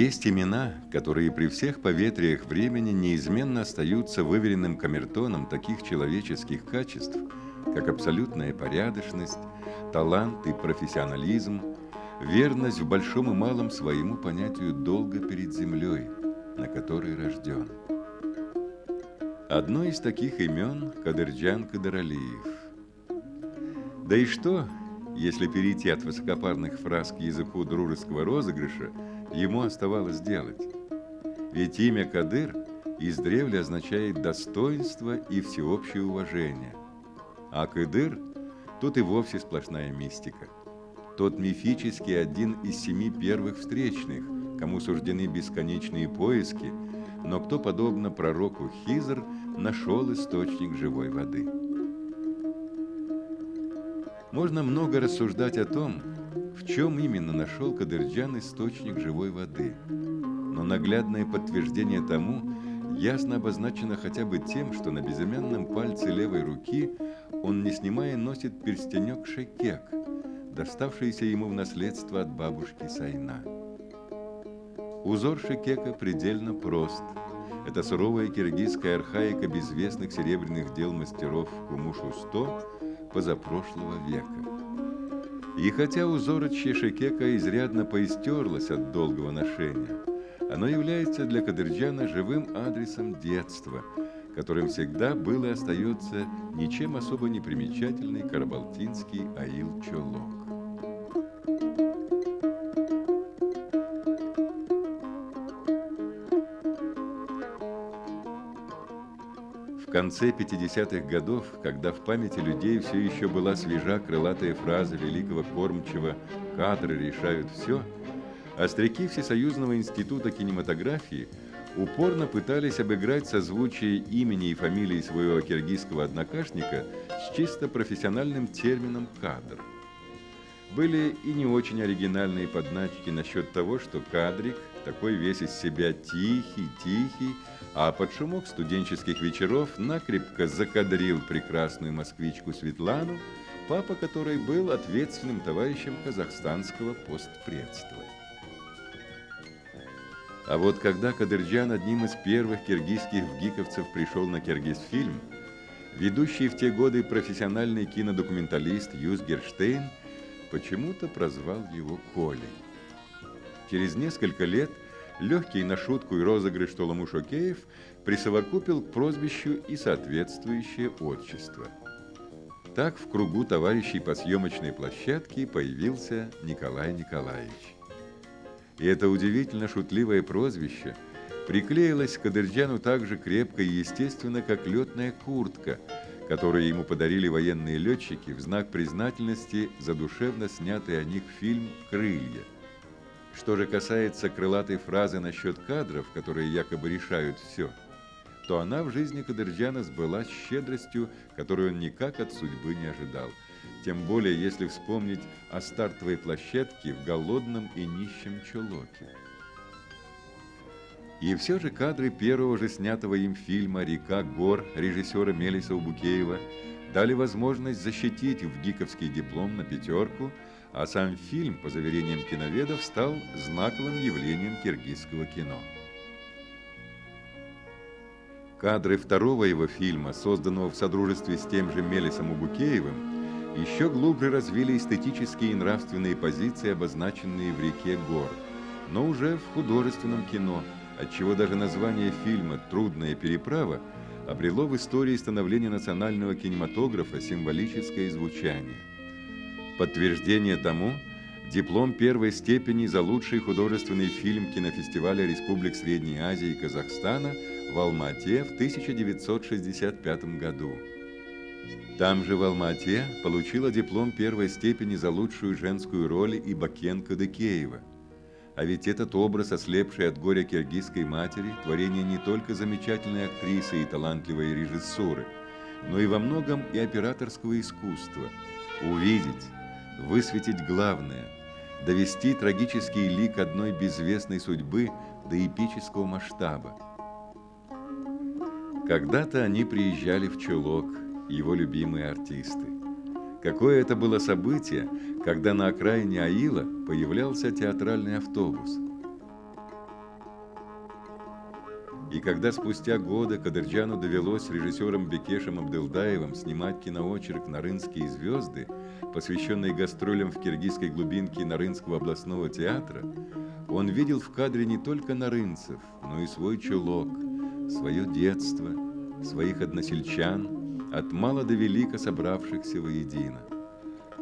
Есть имена, которые при всех поветриях времени неизменно остаются выверенным камертоном таких человеческих качеств, как абсолютная порядочность, талант и профессионализм, верность в большом и малом своему понятию долга перед землей, на которой рожден. Одно из таких имен – Кадырджан Кадыралиев. Да и что, если перейти от высокопарных фраз к языку дружеского розыгрыша, ему оставалось делать? Ведь имя Кадыр издревле означает достоинство и всеобщее уважение. А Кадыр тут и вовсе сплошная мистика. Тот мифический один из семи первых встречных, кому суждены бесконечные поиски, но кто, подобно пророку Хизр, нашел источник живой воды. Можно много рассуждать о том, в чем именно нашел Кадырджан источник живой воды. Но наглядное подтверждение тому ясно обозначено хотя бы тем, что на безымянном пальце левой руки он, не снимая, носит перстенек шекек, доставшийся ему в наследство от бабушки Сайна. Узор шекека предельно прост – это суровая киргизская архаика безвестных серебряных дел мастеров Кумушу-100 позапрошлого века. И хотя узорочье Шекека изрядно поистерлось от долгого ношения, оно является для Кадырджана живым адресом детства, которым всегда был и остается ничем особо не примечательный карабалтинский аил-чолок. В конце 50-х годов, когда в памяти людей все еще была свежа крылатая фраза великого кормчего «кадры решают все», остряки Всесоюзного института кинематографии упорно пытались обыграть созвучие имени и фамилии своего киргизского однокашника с чисто профессиональным термином «кадр». Были и не очень оригинальные подначки насчет того, что кадрик, такой весь из себя тихий, тихий, а под шумок студенческих вечеров накрепко закадрил прекрасную москвичку Светлану, папа которой был ответственным товарищем казахстанского постпредства. А вот когда Кадырджан одним из первых киргизских гиковцев пришел на Киргизфильм, ведущий в те годы профессиональный кинодокументалист Юс Герштейн почему-то прозвал его Колей. Через несколько лет – легкий на шутку и розыгрыш Толамуш Океев присовокупил к прозвищу и соответствующее отчество. Так в кругу товарищей по съемочной площадке появился Николай Николаевич. И это удивительно шутливое прозвище приклеилось к Кадырджану так же крепко и естественно, как летная куртка, которую ему подарили военные летчики в знак признательности за душевно снятый о них фильм «Крылья». Что же касается крылатой фразы насчет кадров, которые якобы решают все, то она в жизни Кадырджана сбылась щедростью, которую он никак от судьбы не ожидал. Тем более, если вспомнить о стартовой площадке в голодном и нищем Чулоке. И все же кадры первого же снятого им фильма «Река гор» режиссера Мелиса Убукеева дали возможность защитить в гиковский диплом на пятерку – а сам фильм, по заверениям киноведов, стал знаковым явлением киргизского кино. Кадры второго его фильма, созданного в содружестве с тем же Мелисом Убукеевым, еще глубже развили эстетические и нравственные позиции, обозначенные в «Реке гор», но уже в художественном кино, отчего даже название фильма «Трудная переправа» обрело в истории становления национального кинематографа символическое звучание. Подтверждение тому – диплом первой степени за лучший художественный фильм кинофестиваля Республик Средней Азии и Казахстана в Алма-Ате в 1965 году. Там же в Алма-Ате получила диплом первой степени за лучшую женскую роль и Бакенко Декеева. А ведь этот образ, ослепший от горя киргизской матери, творение не только замечательной актрисы и талантливой режиссуры, но и во многом и операторского искусства. Увидеть, высветить главное, довести трагический лик одной безвестной судьбы до эпического масштаба. Когда-то они приезжали в Чулок, его любимые артисты. Какое это было событие, когда на окраине Аила появлялся театральный автобус. И когда спустя годы Кадырджану довелось с режиссером Бекешем Абдылдаевым снимать киноочерк «Нарынские звезды», посвященный гастролям в киргизской глубинке Нарынского областного театра, он видел в кадре не только нарынцев, но и свой чулок, свое детство, своих односельчан, от мала до велика собравшихся воедино.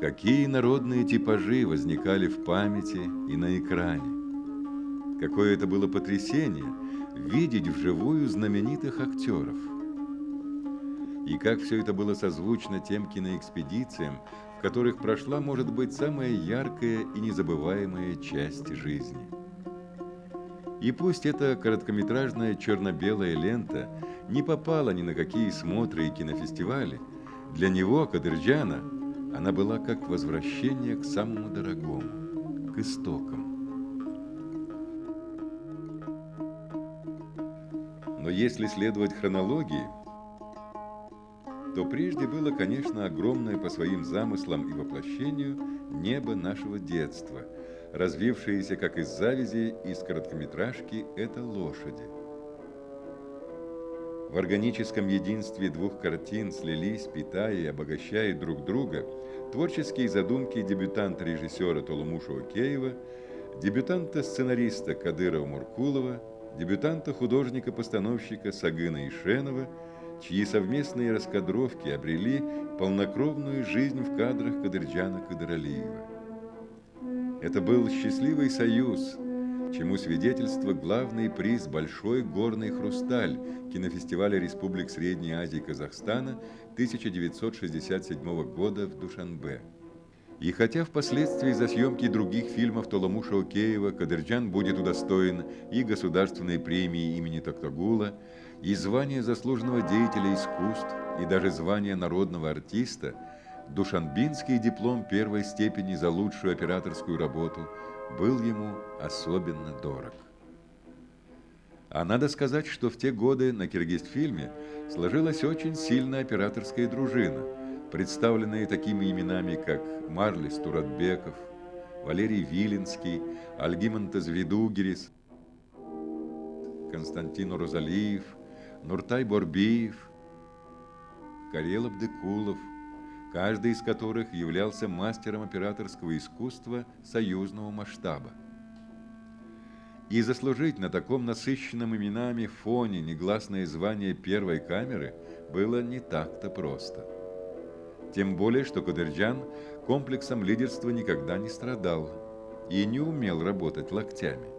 Какие народные типажи возникали в памяти и на экране. Какое это было потрясение – видеть вживую знаменитых актеров. И как все это было созвучно тем киноэкспедициям, в которых прошла, может быть, самая яркая и незабываемая часть жизни. И пусть эта короткометражная черно-белая лента не попала ни на какие смотры и кинофестивали, для него, Кадырджана, она была как возвращение к самому дорогому, к истокам. Но если следовать хронологии, то прежде было, конечно, огромное по своим замыслам и воплощению небо нашего детства, развившееся, как из завязи, из короткометражки «Это лошади». В органическом единстве двух картин слились, питая и обогащая друг друга, творческие задумки дебютанта-режиссера Толумуша Океева, дебютанта-сценариста Кадыра Муркулова – дебютанта художника-постановщика Сагына Ишенова, чьи совместные раскадровки обрели полнокровную жизнь в кадрах Кадырджана Кадыралиева. Это был счастливый союз, чему свидетельство главный приз «Большой горный хрусталь» кинофестиваля Республик Средней Азии Казахстана 1967 года в Душанбе. И хотя впоследствии за съемки других фильмов Толомуша Океева Кадырджан будет удостоен и государственной премии имени Токтагула, и звания заслуженного деятеля искусств, и даже звания народного артиста, Душанбинский диплом первой степени за лучшую операторскую работу был ему особенно дорог. А надо сказать, что в те годы на Киргизфильме сложилась очень сильная операторская дружина – представленные такими именами, как Марлис Туратбеков, Валерий Виленский, Альгимантес Видугерис, Константин Розалиев, Нуртай Борбиев, Карел Абдыкулов, каждый из которых являлся мастером операторского искусства союзного масштаба. И заслужить на таком насыщенном именами фоне негласное звание первой камеры было не так-то просто. Тем более, что Кадырджан комплексом лидерства никогда не страдал и не умел работать локтями.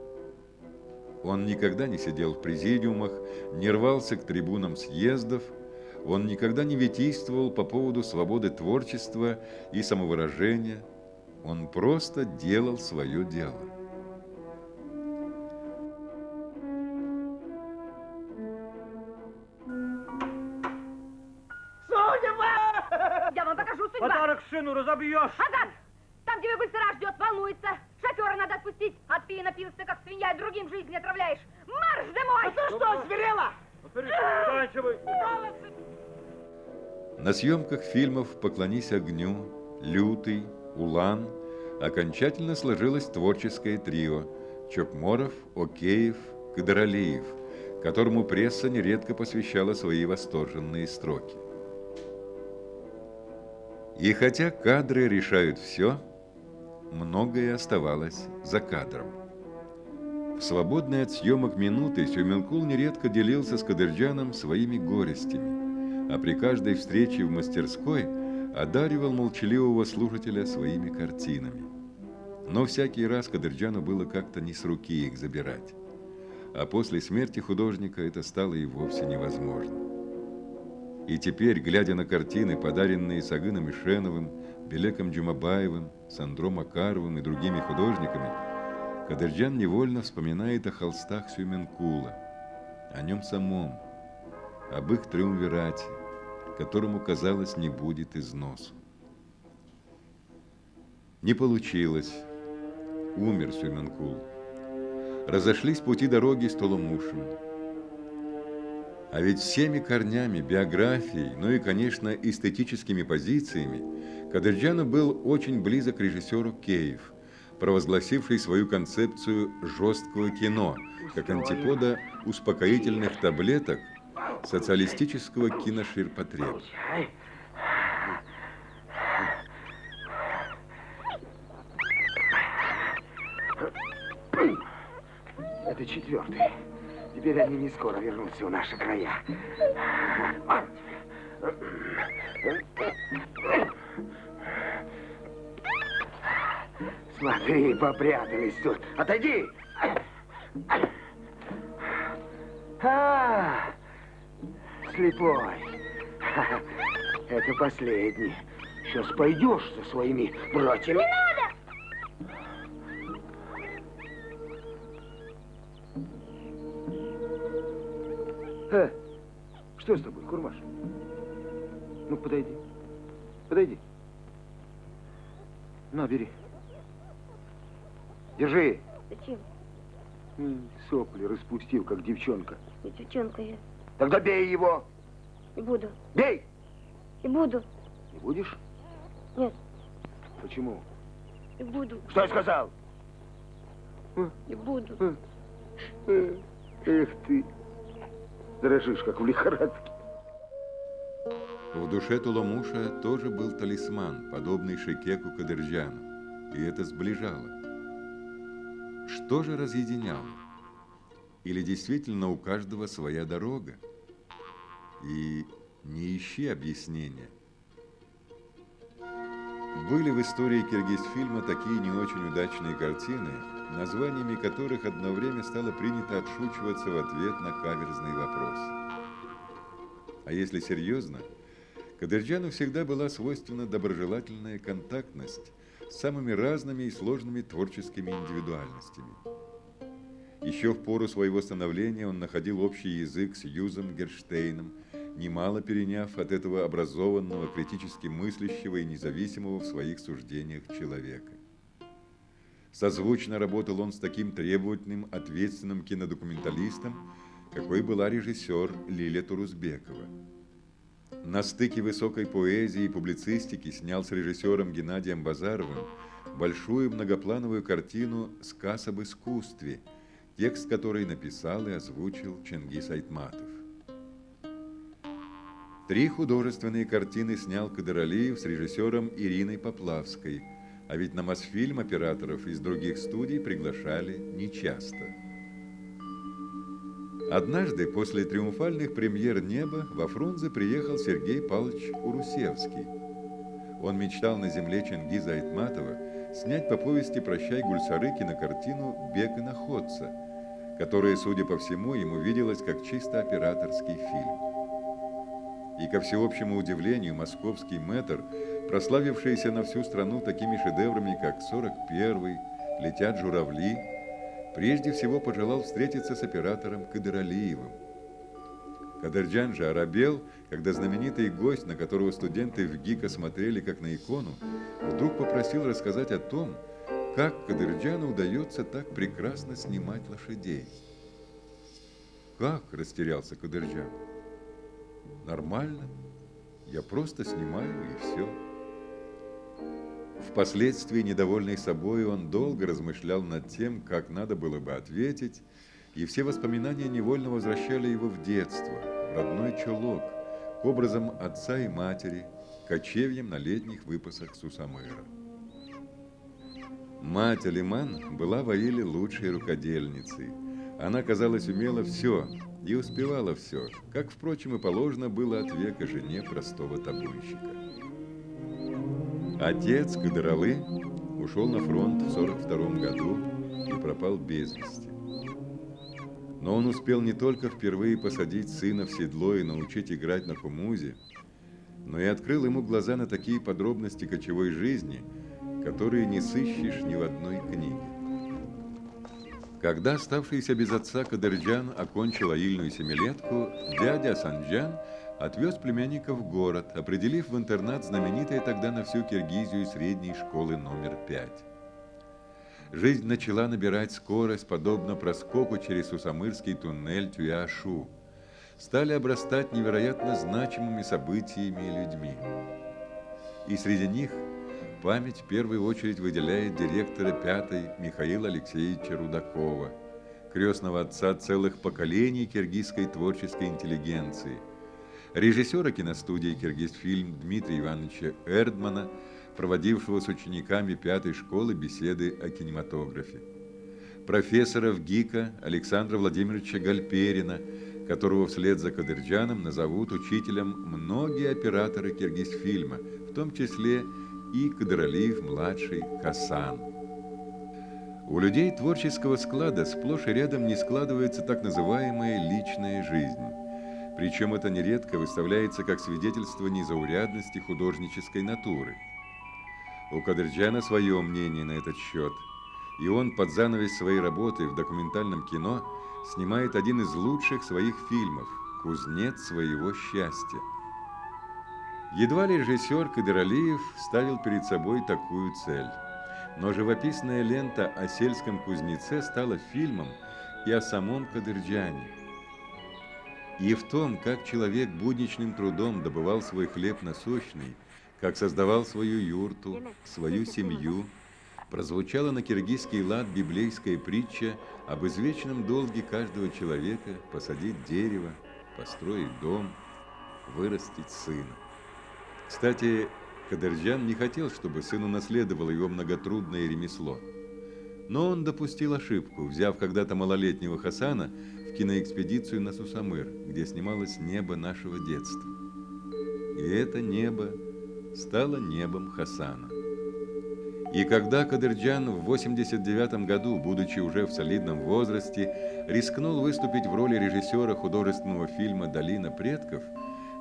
Он никогда не сидел в президиумах, не рвался к трибунам съездов, он никогда не витийствовал по поводу свободы творчества и самовыражения, он просто делал свое дело. машину разобьешь. Азат! Там тебе быстро ждет, волнуется. Шофера надо отпустить. Отпи напился, как свинья, и другим жизнь отравляешь. Марш домой! А ты что, зверела? Заканчивай. На съемках фильмов «Поклонись огню», «Лютый», «Улан» окончательно сложилось творческое трио Чокморов, Океев, Кадыралиев, которому пресса нередко посвящала свои восторженные строки. И хотя кадры решают все, многое оставалось за кадром. В свободные от съемок минуты Сюменкул нередко делился с Кадырджаном своими горестями, а при каждой встрече в мастерской одаривал молчаливого слушателя своими картинами. Но всякий раз Кадырджану было как-то не с руки их забирать. А после смерти художника это стало и вовсе невозможно. И теперь, глядя на картины, подаренные Сагыном Ишеновым, Белеком Джумабаевым, Сандро Макаровым и другими художниками, Кадырджан невольно вспоминает о холстах Сюменкула, о нем самом, об их триумвирате, которому, казалось, не будет износу. Не получилось. Умер Сюменкул. Разошлись пути дороги с Толомушем. А ведь всеми корнями, биографией, ну и, конечно, эстетическими позициями Кадырджану был очень близок режиссеру Кеев, провозгласивший свою концепцию жесткого кино, как антипода успокоительных таблеток социалистического киноширпотреба. Это четвертый. Теперь они не скоро вернутся в наши края. Смотри, попрятались тут. Отойди! А, слепой. Это последний. Сейчас пойдешь со своими братьями. Э, что с тобой, Курмаш? Ну, подойди. Подойди. На, бери. Держи. Зачем? Сопли распустил, как девчонка. Не девчонка я. Тогда бей его. Не буду. Бей! Не буду. Не будешь? Нет, Почему? не буду. Что я сказал? Не буду. Эх ты. Дрожишь, как в лихорадке. В душе Туламуша тоже был талисман, подобный Шекеку Кадырджану, и это сближало. Что же разъединяло? Или действительно у каждого своя дорога? И не ищи объяснения. Были в истории Киргизфильма такие не очень удачные картины, названиями которых одно время стало принято отшучиваться в ответ на каверзный вопрос. А если серьезно, Кадырджану всегда была свойственна доброжелательная контактность с самыми разными и сложными творческими индивидуальностями. Еще в пору своего становления он находил общий язык с Юзом Герштейном, немало переняв от этого образованного, критически мыслящего и независимого в своих суждениях человека. Созвучно работал он с таким требовательным, ответственным кинодокументалистом, какой была режиссер Лилия Турузбекова. На стыке высокой поэзии и публицистики снял с режиссером Геннадием Базаровым большую многоплановую картину «Сказ об искусстве», текст которой написал и озвучил Чингис Айтматов. Три художественные картины снял Кадыралиев с режиссером Ириной Поплавской, а ведь на Мосфильм операторов из других студий приглашали нечасто. Однажды после триумфальных премьер «Небо» во Фрунзе приехал Сергей Павлович Урусевский. Он мечтал на земле Чингиза Айтматова снять по повести «Прощай, Гульсары» кинокартину «Бег и находца», которая, судя по всему, ему виделась как чисто операторский фильм. И, ко всеобщему удивлению, московский мэтр, прославившийся на всю страну такими шедеврами, как «41», «Летят журавли», прежде всего пожелал встретиться с оператором Кадыралиевым. Кадырджан же оробел, когда знаменитый гость, на которого студенты в ГИКа смотрели как на икону, вдруг попросил рассказать о том, как Кадырджану удается так прекрасно снимать лошадей. «Как?» – растерялся Кадырджан. «Нормально. Я просто снимаю, и все». Впоследствии, недовольный собой, он долго размышлял над тем, как надо было бы ответить, и все воспоминания невольно возвращали его в детство, в родной чулок, к образам отца и матери, кочевьям на летних выпасах Сусамыра. Мать Алиман была в Аиле лучшей рукодельницей. Она, казалось, умела все и успевала все, как, впрочем, и положено было от века жене простого табунщика. Отец Кадыралы ушел на фронт в 42 году и пропал без вести. Но он успел не только впервые посадить сына в седло и научить играть на хумузе, но и открыл ему глаза на такие подробности кочевой жизни, которые не сыщешь ни в одной книге. Когда оставшийся без отца Кадырджан окончил аильную семилетку, дядя Санджан отвез племянника в город, определив в интернат знаменитой тогда на всю Киргизию средней школы номер пять. Жизнь начала набирать скорость, подобно проскоку через Усамырский туннель Тюяшу. Стали обрастать невероятно значимыми событиями и людьми. И среди них память в первую очередь выделяет директора пятой Михаила Алексеевича Рудакова, крестного отца целых поколений киргизской творческой интеллигенции, режиссера киностудии «Киргизфильм» Дмитрия Ивановича Эрдмана, проводившего с учениками пятой школы беседы о кинематографе, профессора ГИКа Александра Владимировича Гальперина, которого вслед за Кадырджаном назовут учителем многие операторы Киргизфильма, в том числе и Кадыралиев-младший Хасан. У людей творческого склада сплошь и рядом не складывается так называемая личная жизнь. Причем это нередко выставляется как свидетельство незаурядности художнической натуры. У Кадырджана свое мнение на этот счет, и он под занавес своей работы в документальном кино снимает один из лучших своих фильмов «Кузнец своего счастья». Едва режиссер Кадыралиев ставил перед собой такую цель – но живописная лента о сельском кузнеце стала фильмом и о самом Кадырджане. И в том, как человек будничным трудом добывал свой хлеб насущный, как создавал свою юрту, свою семью, прозвучала на киргизский лад библейская притча об извечном долге каждого человека посадить дерево, построить дом, вырастить сына. Кстати, Кадырджан не хотел, чтобы сын унаследовал его многотрудное ремесло. Но он допустил ошибку, взяв когда-то малолетнего Хасана в киноэкспедицию на Сусамыр, где снималось небо нашего детства. И это небо стало небом Хасана. И когда Кадырджан в 89 году, будучи уже в солидном возрасте, рискнул выступить в роли режиссера художественного фильма «Долина предков»,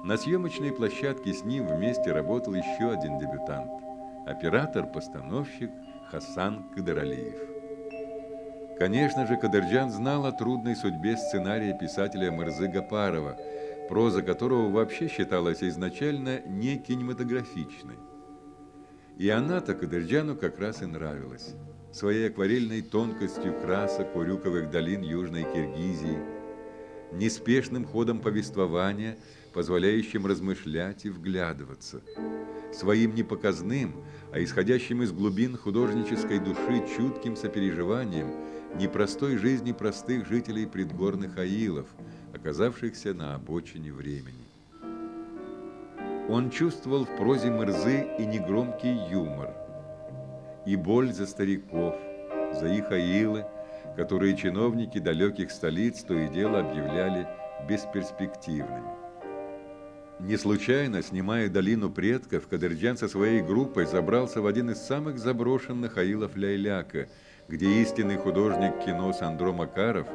на съемочной площадке с ним вместе работал еще один дебютант – оператор-постановщик Хасан Кадыралиев. Конечно же, Кадырджан знал о трудной судьбе сценария писателя Мырзы Гапарова, проза которого вообще считалась изначально не кинематографичной. И она-то Кадырджану как раз и нравилась. Своей акварельной тонкостью красок урюковых долин Южной Киргизии, неспешным ходом повествования – позволяющим размышлять и вглядываться. Своим непоказным, а исходящим из глубин художнической души чутким сопереживанием непростой жизни простых жителей предгорных аилов, оказавшихся на обочине времени. Он чувствовал в прозе Мырзы и негромкий юмор, и боль за стариков, за их аилы, которые чиновники далеких столиц то и дело объявляли бесперспективными. Не случайно, снимая «Долину предков», Кадырджан со своей группой забрался в один из самых заброшенных аилов Ляйляка, где истинный художник кино Сандро Макаров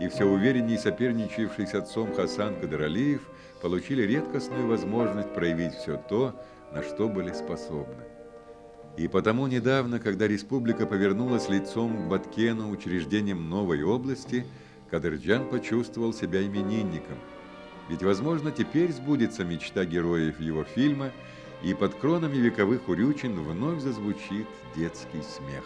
и все уверенней соперничавший с отцом Хасан Кадыралиев получили редкостную возможность проявить все то, на что были способны. И потому недавно, когда республика повернулась лицом к Баткену, учреждением новой области, Кадырджан почувствовал себя именинником – ведь, возможно, теперь сбудется мечта героев его фильма, и под кронами вековых урючин вновь зазвучит детский смех.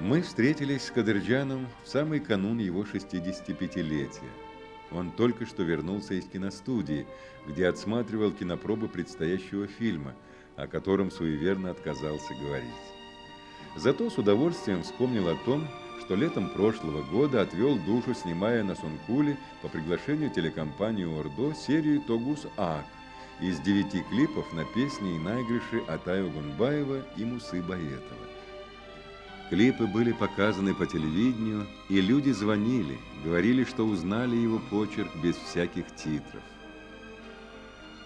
Мы встретились с Кадырджаном в самый канун его 65-летия. Он только что вернулся из киностудии, где отсматривал кинопробы предстоящего фильма, о котором суеверно отказался говорить. Зато с удовольствием вспомнил о том, что летом прошлого года отвел душу, снимая на Сункуле по приглашению телекомпании «Ордо» серию «Тогус Ак» из девяти клипов на песни и наигрыши Атаю Гунбаева и Мусы Баетова. Клипы были показаны по телевидению, и люди звонили, говорили, что узнали его почерк без всяких титров.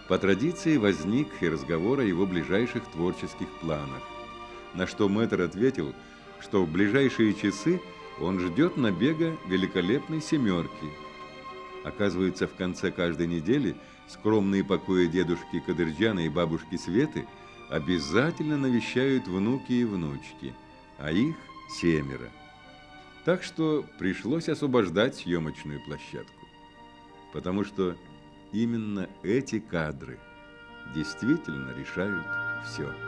По традиции возник и разговор о его ближайших творческих планах, на что мэтр ответил – что в ближайшие часы он ждет набега великолепной семерки. Оказывается, в конце каждой недели скромные покои дедушки Кадырджана и бабушки Светы обязательно навещают внуки и внучки, а их семеро. Так что пришлось освобождать съемочную площадку, потому что именно эти кадры действительно решают все.